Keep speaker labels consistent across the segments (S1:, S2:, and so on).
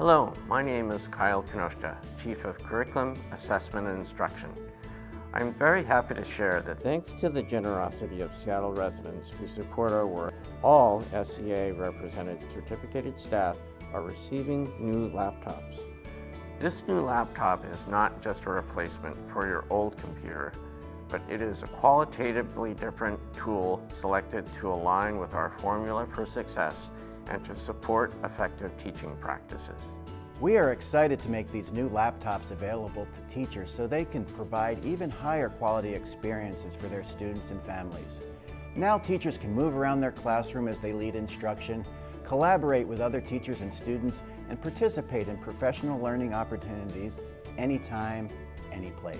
S1: Hello, my name is Kyle Kinoshita, Chief of Curriculum, Assessment and Instruction. I'm very happy to share that thanks to the generosity of Seattle residents who support our work, all SEA represented certificated staff are receiving new laptops. This new laptop is not just a replacement for your old computer, but it is a qualitatively different tool selected to align with our formula for success and to support effective teaching practices.
S2: We are excited to make these new laptops available to teachers so they can provide even higher quality experiences for their students and families. Now teachers can move around their classroom as they lead instruction, collaborate with other teachers and students, and participate in professional learning opportunities anytime, any place.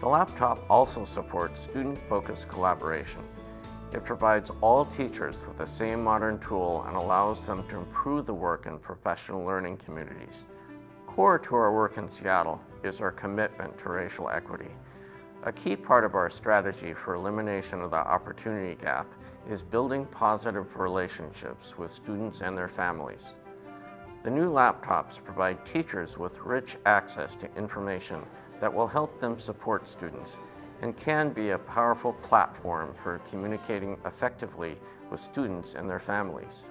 S1: The laptop also supports student-focused collaboration. It provides all teachers with the same modern tool and allows them to improve the work in professional learning communities. Core to our work in Seattle is our commitment to racial equity. A key part of our strategy for elimination of the opportunity gap is building positive relationships with students and their families. The new laptops provide teachers with rich access to information that will help them support students and can be a powerful platform for communicating effectively with students and their families.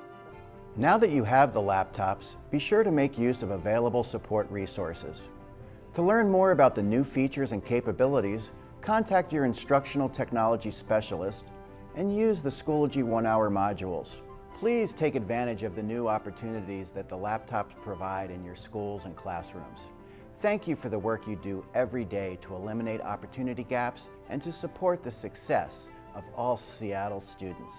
S2: Now that you have the laptops, be sure to make use of available support resources. To learn more about the new features and capabilities, contact your instructional technology specialist and use the Schoology one-hour modules. Please take advantage of the new opportunities that the laptops provide in your schools and classrooms. Thank you for the work you do every day to eliminate opportunity gaps and to support the success of all Seattle students.